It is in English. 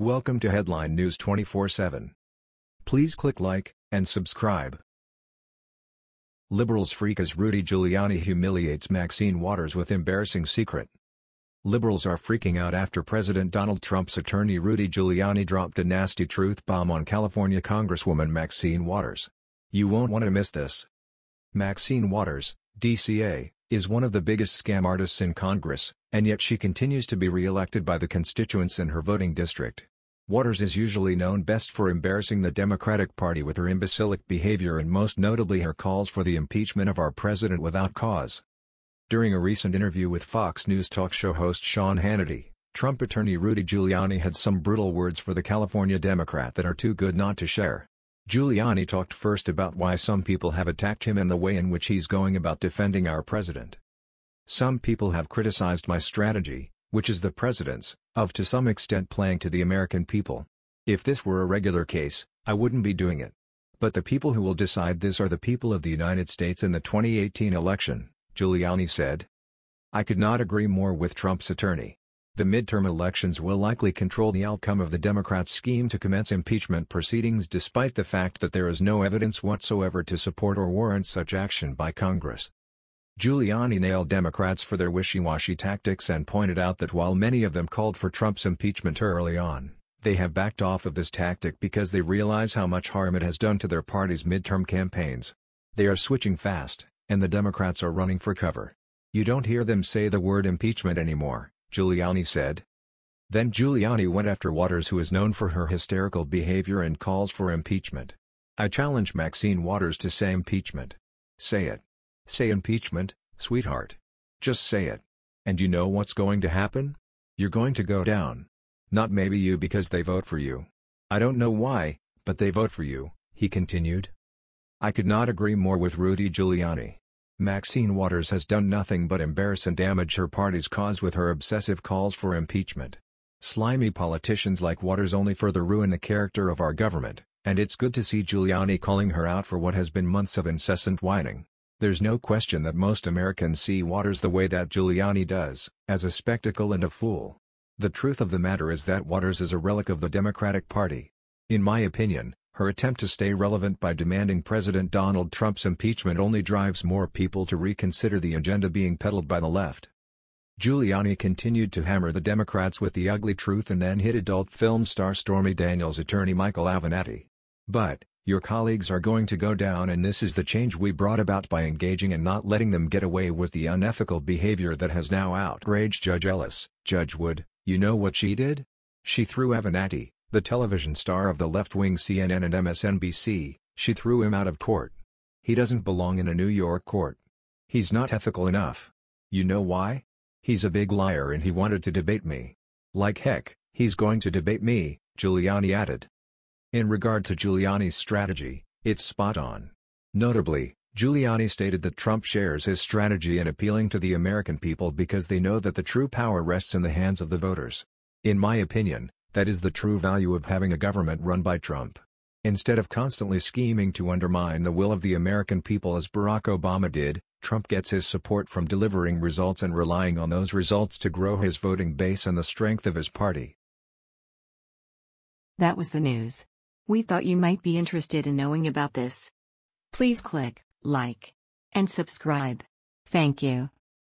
Welcome to Headline News 24/7. Please click like and subscribe. Liberals freak as Rudy Giuliani humiliates Maxine Waters with embarrassing secret. Liberals are freaking out after President Donald Trump's attorney Rudy Giuliani dropped a nasty truth bomb on California Congresswoman Maxine Waters. You won't want to miss this. Maxine Waters, DCA, is one of the biggest scam artists in Congress, and yet she continues to be re-elected by the constituents in her voting district. Waters is usually known best for embarrassing the Democratic Party with her imbecilic behavior and most notably her calls for the impeachment of our president without cause. During a recent interview with Fox News talk show host Sean Hannity, Trump attorney Rudy Giuliani had some brutal words for the California Democrat that are too good not to share. Giuliani talked first about why some people have attacked him and the way in which he's going about defending our president. Some people have criticized my strategy, which is the president's, of to some extent playing to the American people. If this were a regular case, I wouldn't be doing it. But the people who will decide this are the people of the United States in the 2018 election, Giuliani said. I could not agree more with Trump's attorney. The midterm elections will likely control the outcome of the Democrats' scheme to commence impeachment proceedings despite the fact that there is no evidence whatsoever to support or warrant such action by Congress. Giuliani nailed Democrats for their wishy-washy tactics and pointed out that while many of them called for Trump's impeachment early on, they have backed off of this tactic because they realize how much harm it has done to their party's midterm campaigns. They are switching fast, and the Democrats are running for cover. You don't hear them say the word impeachment anymore. Giuliani said. Then Giuliani went after Waters who is known for her hysterical behavior and calls for impeachment. I challenge Maxine Waters to say impeachment. Say it. Say impeachment, sweetheart. Just say it. And you know what's going to happen? You're going to go down. Not maybe you because they vote for you. I don't know why, but they vote for you, he continued. I could not agree more with Rudy Giuliani. Maxine Waters has done nothing but embarrass and damage her party's cause with her obsessive calls for impeachment. Slimy politicians like Waters only further ruin the character of our government, and it's good to see Giuliani calling her out for what has been months of incessant whining. There's no question that most Americans see Waters the way that Giuliani does, as a spectacle and a fool. The truth of the matter is that Waters is a relic of the Democratic Party. In my opinion, her attempt to stay relevant by demanding President Donald Trump's impeachment only drives more people to reconsider the agenda being peddled by the left. Giuliani continued to hammer the Democrats with the ugly truth and then hit adult film star Stormy Daniels' attorney Michael Avenatti. But, your colleagues are going to go down and this is the change we brought about by engaging and not letting them get away with the unethical behavior that has now outraged Judge Ellis. Judge Wood, you know what she did? She threw Avenatti, the television star of the left-wing CNN and MSNBC, she threw him out of court. He doesn't belong in a New York court. He's not ethical enough. You know why? He's a big liar and he wanted to debate me. Like heck, he's going to debate me, Giuliani added. In regard to Giuliani's strategy, it's spot on. Notably, Giuliani stated that Trump shares his strategy in appealing to the American people because they know that the true power rests in the hands of the voters. In my opinion, that is the true value of having a government run by Trump. Instead of constantly scheming to undermine the will of the American people as Barack Obama did, Trump gets his support from delivering results and relying on those results to grow his voting base and the strength of his party. That was the news. We thought you might be interested in knowing about this. Please click like and subscribe. Thank you.